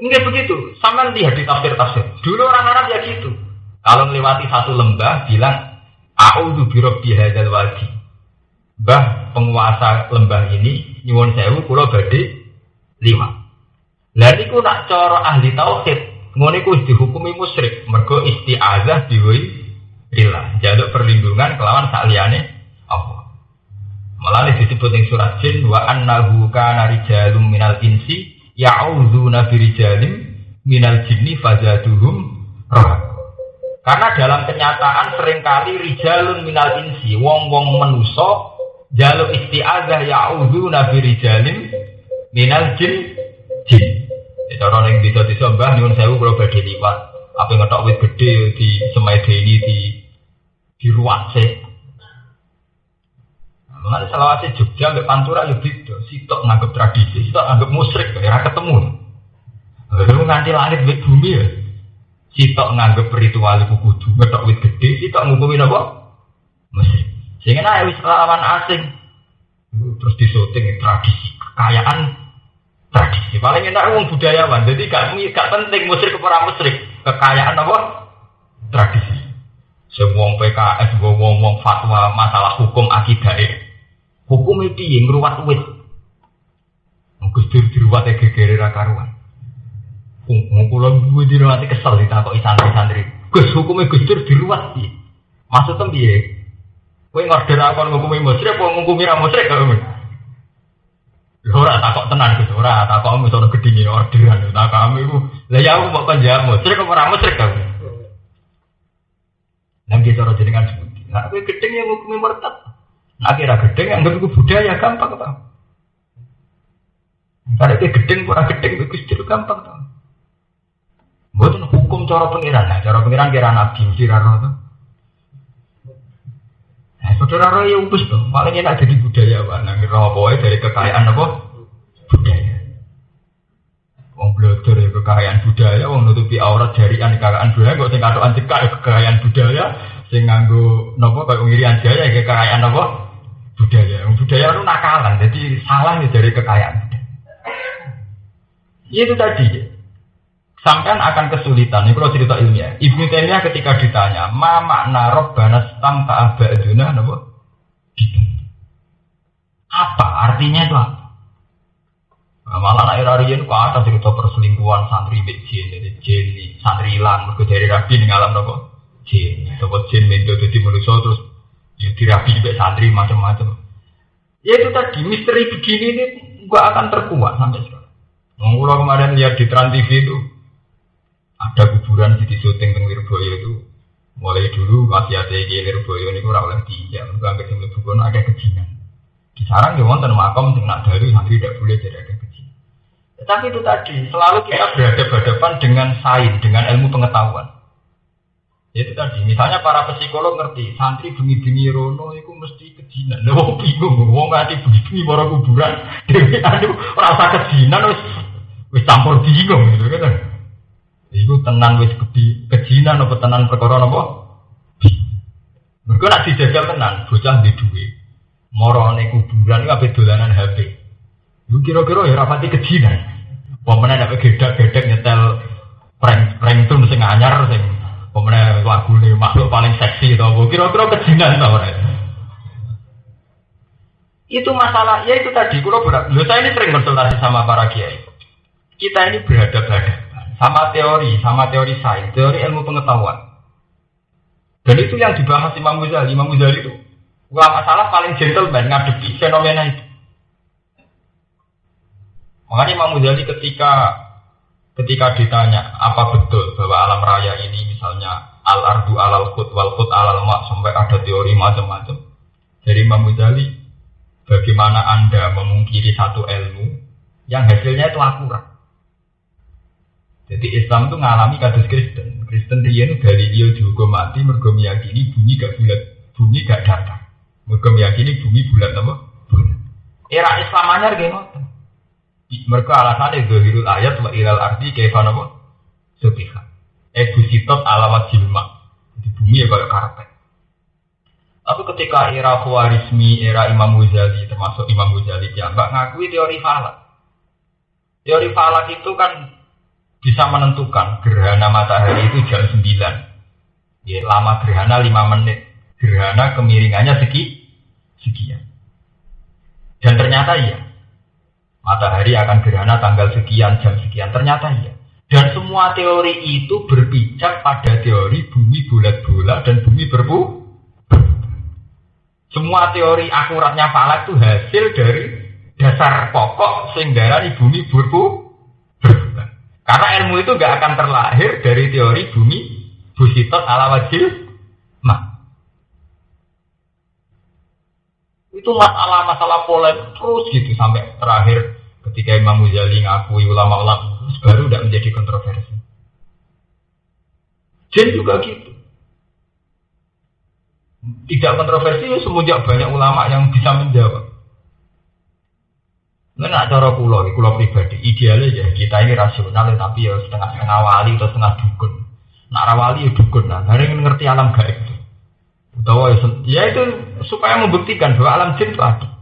Enggak begitu. Sama lihat di tafsir-tafsir. Dulu orang Arab ya gitu. Kalau melewati satu lembah bilang A'udzu birabbi hadzal wadi. Bah penguasa lembah ini nyuwun sewu kula badhe liwat. Lah niku nak cara ahli tauhid ngono iku dihukumi musyrik mergo isti'azah diwi ilah jaluk perlindungan kelawan sakliyane apa. Malah disebut ing surat jin wa annahu kana rijalum minal insi ya'udzuna birijalim minal jinni fazaduhum roh. Karena dalam kenyataan sering kali rijalun minal insi, wong-wong menuso, jaluk isti'adzah ya'udhu nabi rijalim minal jin, jin. Ya, cara bisa disembah, nyun sewu kalau badai liwat. Apa ngetok wit di semai ini di di ruang se. Mengenai selawasi Jogja, sampai Pantura lebih itu. Sitok nganggap tradisi, sitok nganggap musrik, ya ketemu. Lalu nganti langit bumi ya. Sitok nganggep ritual iku kudu ngetok wit gede, sitok ngukumi napa? Mesir. Sehingga nah wis lawan asing. Terus disoting tradisi, kekayaan tradisi. Paling enak wong budayawan. Jadi gak gak penting musrik ke para musrik. Kekayaan apa? Tradisi. Semua PKS, wong fatwa masalah hukum akidah Hukum itu yang ngeruat wit. Gus Dur diruat ya gegere karuan. Ngkulon gue di nanti kesel ditakoki santri-santri. Gus hukumnya Gus Dur diruat sih. Maksudnya piye? Kowe ngorder apa ngukumi musyrik apa ngukumi ra musyrik kok. Lha ora takok tenan Gus, ora takok misono gedhinge orderan, tak kami ku. Lah ya aku kan ya musyrik apa ora musyrik kok. Nang kita ora jenengan sebuti. Nah, kowe gedeng yang ngukumi murtad. Kira gedeng anggap iku budaya gampang ta. Karena itu gedeng, ora gedeng, Gus Dur gampang ta. Bukan hukum cara pengiran, nah cara pengiran kira nabi kira roh Nah, saudara roh ya ubus dong, paling enak jadi budaya apa? Nah, roh apa dari kekayaan apa? Budaya. Wong belajar ya kekayaan budaya, wong nutupi aurat jarian kekayaan budaya, kok sing katokan cekak ya kekayaan budaya, sing nganggo nopo kayak ngirian jaya ya kekayaan apa? Budaya. Budaya itu nakalan, jadi salah ya dari kekayaan. Itu tadi. Sampai akan kesulitan. Ini kalau cerita ilmiah. Ibnu Taimiyah ketika ditanya, ma makna robbana stam ta'abaduna, apa? Apa artinya itu apa? Nah, malah anak Irarian kok ada cerita perselingkuhan santri bek jin, jadi jin santri hilang, mereka dari rabi nih ngalam nopo jin, nopo jin mendo jadi manusia terus ya dirabi bek santri macam-macam. Ya itu tadi misteri begini ini gak akan terkuat sampai sekarang. Mengulang kemarin lihat di Trans TV itu ada kuburan di syuting teng Lirboyo itu mulai dulu masih ada yang Lirboyo ini kurang ya mereka anggap yang lebih ada kejinan di sarang ya wonten makam sing nak dari santri tidak boleh jadi ada kejinan tetapi itu tadi selalu kita berhadapan dengan sains dengan ilmu pengetahuan itu tadi misalnya para psikolog ngerti santri bengi-bengi rono itu mesti kejinan lo bingung wong ngerti bengi-bengi para kuburan dewi aduh rasa kejinan wis wis campur bingung gitu kan Iku tenang wis kejinan apa tenan perkara napa? Mergo nak dijajal tenan, bocah di duwe. Morone kuburan iku ape dolanan HP. Iku kira-kira ya rapati kejinan. Pemene nek gedak-gedek nyetel prank prank tun sing anyar sing pemene lagune makhluk paling seksi apa kira-kira kejinan ora. Itu masalah, ya itu tadi, kalau berat. Saya ini sering konsultasi sama para kiai. Kita ini berhadapan sama teori, sama teori sains, teori ilmu pengetahuan. Dan itu yang dibahas Imam Ghazali. Imam Ghazali itu ulama masalah paling gentleman ngadepi fenomena itu. Makanya Imam Ghazali ketika ketika ditanya apa betul bahwa alam raya ini misalnya al ardu alal khut wal khut alal mak sampai ada teori macam-macam. Dari Imam Ghazali, bagaimana anda memungkiri satu ilmu yang hasilnya itu akurat? Jadi Islam itu ngalami kasus Kristen. Kristen dia itu dari dia juga mati mergo meyakini bumi gak bulat, bumi gak datar. Mergo meyakini bumi bulat apa? Bulat. Era Islam anyar gimana? Mereka alasannya zahirul ayat wa ilal arti kaifan apa? Sutiha. Ebu sitot alawat jilma. Di bumi ya kayak karpet. Tapi ketika era Khawarizmi, era Imam Ghazali, termasuk Imam Ghazali, ya, ngakui teori falak. Teori falak itu kan bisa menentukan gerhana matahari itu jam 9. Ya, lama gerhana 5 menit. Gerhana kemiringannya segi sekian. Dan ternyata iya. Matahari akan gerhana tanggal sekian, jam sekian. Ternyata iya. Dan semua teori itu berpijak pada teori bumi bulat-bulat dan bumi berbu. Semua teori akuratnya falak itu hasil dari dasar pokok sehingga di bumi berbu. Karena ilmu itu nggak akan terlahir dari teori bumi busitot ala wajil ma. Itu masalah-masalah polemik terus gitu sampai terakhir ketika Imam Muzali ngakui ulama-ulama baru tidak menjadi kontroversi. Jin juga gitu. Tidak kontroversi semenjak banyak ulama yang bisa menjawab. Nah, cara kulo, kulo pribadi, idealnya ya kita ini rasional, ya, tapi ya setengah-setengah wali atau setengah dukun. Nak rawali ya dukun lah, hari ngerti alam gaib. Utawa ya, ya itu supaya membuktikan bahwa alam jin itu ada.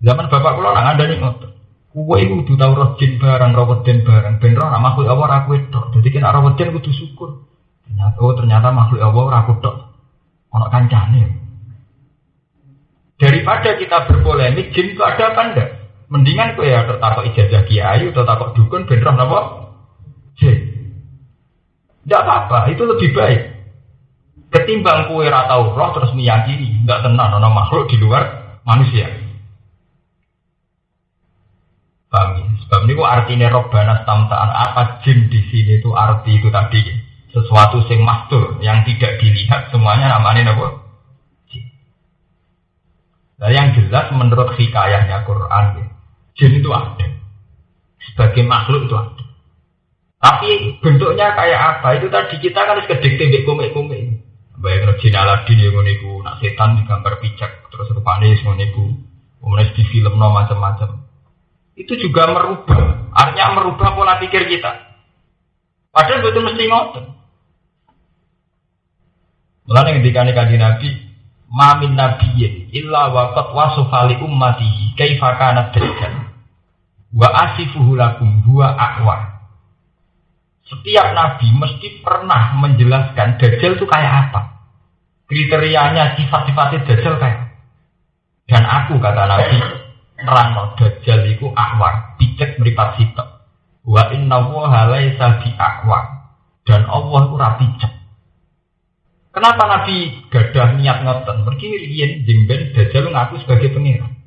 Zaman bapak kulo nak ada nih ngotot. Kue itu kudu tau roh jin barang, roh den barang, ben roh nak makhluk Allah aku itu. Jadi kena roh den kudu syukur. Ternyata, oh ternyata makhluk Allah aku tok. Ono kancane. Daripada kita berpolemik, jin itu ada apa enggak? Mendingan kue ya takut ijazah kiai atau takut dukun benroh apa? Jin. Tidak apa-apa, itu lebih baik. Ketimbang kue ratau roh terus meyakini, enggak tenang, ono makhluk di luar manusia. Paham ya? Sebab ini artinya robbana tamtaan apa jin di sini itu arti itu tadi sesuatu yang mastur yang tidak dilihat semuanya namanya apa? Nah yang jelas menurut hikayahnya Quran, ya, jin itu ada. Sebagai makhluk itu ada. Tapi bentuknya kayak apa? Itu tadi kita kan harus kedek tembek komik-komik. Bayang jin Aladin yang ngoniku, nak setan digambar pijak, terus rupanya ngoniku, kemudian di film no macam-macam. Itu juga merubah, artinya merubah pola pikir kita. Padahal betul mesti ngotot. Mulanya ketika nih Nabi, Mamin nabiyyin illa waqat wasofa li ummatihi kaifa kana dajjal. Wa asifuhu lakum huwa. Setiap nabi mesti pernah menjelaskan dajjal itu kayak apa. Kriterianya sifat-sifatnya dajjal kayak Dan aku kata nabi nerangno dajjal iku aqwa, picek meripat sitok. Wa inna wa laisa aqwa. Dan Allah itu rapi cek. Kenapa Nabi gadah niat ngoten? Mergi riyen jengben Dajjal ngaku sebagai pangeran.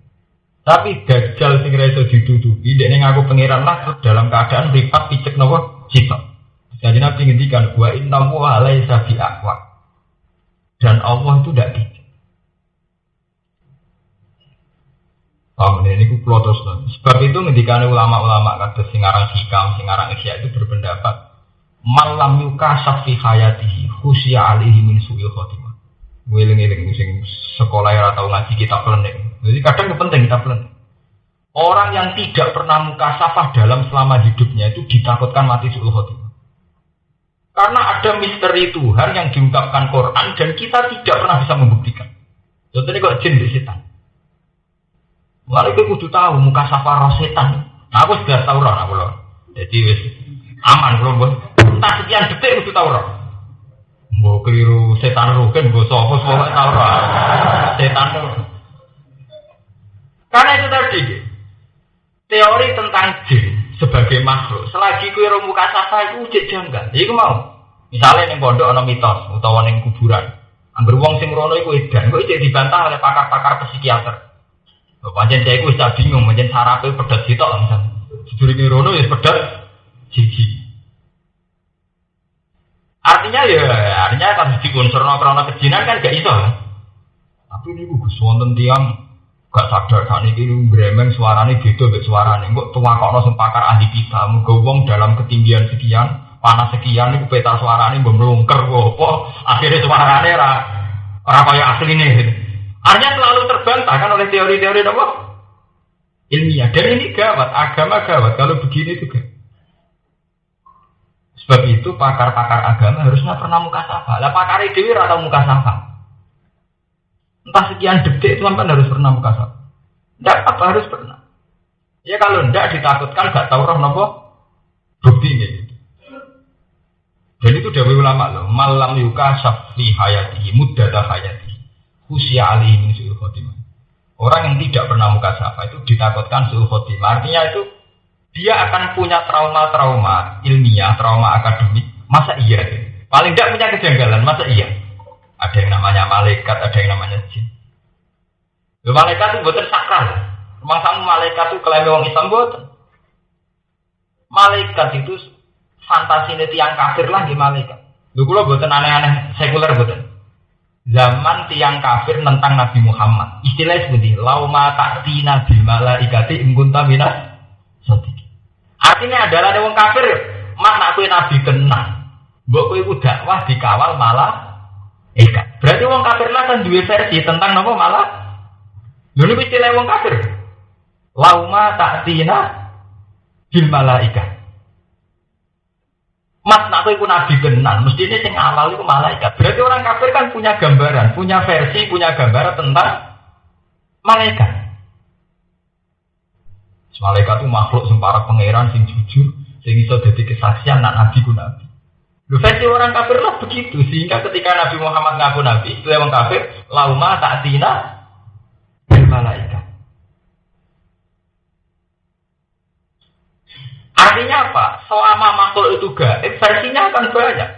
Tapi Dajjal sing ra iso ditutupi, dekne ngaku pangeran lah dalam keadaan mripat picek nopo cita. Jadi Nabi ngendikan wa inna wa laisa bi aqwa. Dan Allah itu tidak picek. Paham ini ku terus Sebab itu ngendikan ulama-ulama kata singarang hikam, singarang isya itu berpendapat malam yuka safi hayatihi khusya alihi min su'il khotimah. Ngiling-ngiling sing sekolah ya atau ngaji kita pelenik jadi kadang itu penting kita pelenik orang yang tidak pernah muka safah dalam selama hidupnya itu ditakutkan mati su'il khotimah karena ada misteri Tuhan yang diungkapkan Quran dan kita tidak pernah bisa membuktikan contohnya kok jin di setan Mulai gue kudu tahu muka safah roh setan. Nah, aku sudah tahu roh aku loh. Jadi aman belum bos entah sekian detik itu tahu roh. Mau keliru setan rugen, gue sopo sopo tahu roh. Setan tuh. Karena itu tadi teori tentang jin sebagai makhluk. Selagi kue roh muka safa itu ujian janggal. Jadi mau. Misalnya yang pondok ada mitos utawa yang kuburan. Angger wong sing rono iku edan, kok iki dibantah oleh pakar-pakar psikiater. Pancen saya iku wis bingung, pancen sarape pedet sitok misal. Sedurunge rono ya pedet siji. Artinya ya, artinya kan di unsur krono kejinan kan gak iso. Tapi ini gue wonten tiang gak sadar saat ini bremeng suaranya gitu suara suaranya. Kok tua kok sing pakar ahli kita, menggowong dalam ketinggian sekian, panas sekian, ini peta suaranya melungker apa, akhirnya suaranya ra, kayak asli nih. Artinya selalu terbantahkan oleh teori-teori apa? Ilmiah. Dan ini gawat, agama gawat. Kalau begini juga. Sebab itu pakar-pakar agama harusnya pernah muka safa. Lah pakar dewi atau muka safa. Entah sekian detik itu sampai harus pernah muka safa. Tidak apa harus pernah. Ya kalau tidak ditakutkan gak tahu roh nopo Bukti ini. Dan itu dari ulama loh. Malam yuka syafi hayati, muddata hayati. Husya alihi min su'ul khotimah. Orang yang tidak pernah muka syafa itu ditakutkan su'ul khotimah. Artinya itu dia akan punya trauma-trauma ilmiah, trauma akademik. Masa iya? Paling tidak punya kejanggalan. Masa iya? Ada yang namanya malaikat, ada yang namanya jin. Malaikat itu buatan sakral. Memang kamu malaikat itu klaim orang Islam buatan. Malaikat itu fantasi tiang kafir lah di malaikat. Lu kalau buatan aneh-aneh sekuler buatan. Zaman tiang kafir tentang Nabi Muhammad. Istilahnya seperti lauma taktina bil malaikati ingkunta mina Artinya adalah ada orang kafir, mak nak kue nabi kena. Mbok kue udah wah dikawal malah Eka. Berarti orang kafir lah kan dua versi tentang nama malah. Lalu istilah orang kafir. Lauma taktina bil malaika. Mas nak iku nabi benar, mesti ini sing awal itu malaikat. Berarti orang kafir kan punya gambaran, punya versi, punya gambaran tentang malaikat. Malaikat itu makhluk sing para pangeran sing jujur, sing iso dadi kesaksian nak nabi ku nabi. Versi orang kafir lah begitu, sehingga ketika Nabi Muhammad ngaku nabi, itu orang kafir, lauma ta'tina bil malaikat. Artinya apa? Selama makhluk itu gaib, versinya akan banyak.